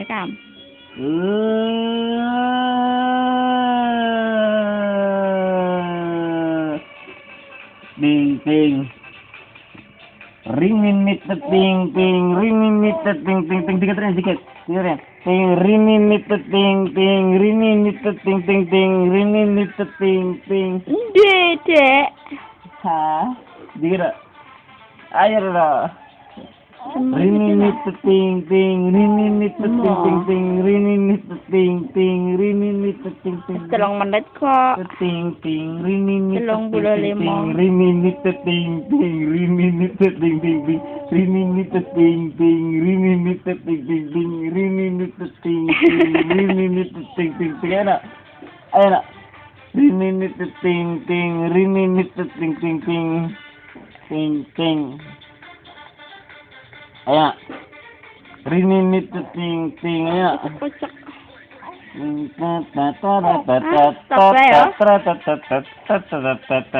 Thấy không? Ping ping. Rimin mitet ping ping, rimin mitet ping ping ping dikit Ren, dikit. Dikit Ren. Ping rimin mitet ping ping, rimin mitet pting ting ting, rimin mitet ping ping. Dede. Ha? dengar Ayo lah. Rininit ting ting, rininit ting ting ting, rininit ting ting, ting. Telung menit kok. Ting Telung puluh lima. rininit ting ting, rininit ting ting ting, rininit ting ting, rininit ting ting ting, rininit ting ting, rininit ting ting ting. Enak, enak. Rininit ting ting, rininit ting ting ting, ting ting. Ayan. Rininit ting ting ayan. Kocak. Ta ta ta ta ta ta ta ta ta ta ta ta ta ta